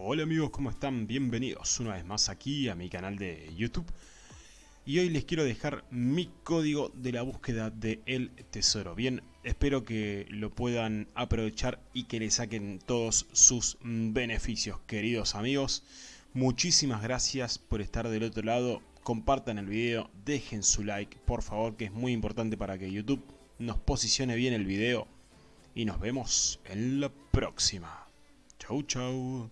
Hola amigos, ¿cómo están? Bienvenidos una vez más aquí a mi canal de YouTube. Y hoy les quiero dejar mi código de la búsqueda de El Tesoro. Bien, espero que lo puedan aprovechar y que le saquen todos sus beneficios, queridos amigos. Muchísimas gracias por estar del otro lado. Compartan el video, dejen su like, por favor, que es muy importante para que YouTube nos posicione bien el video. Y nos vemos en la próxima. Chau, chau.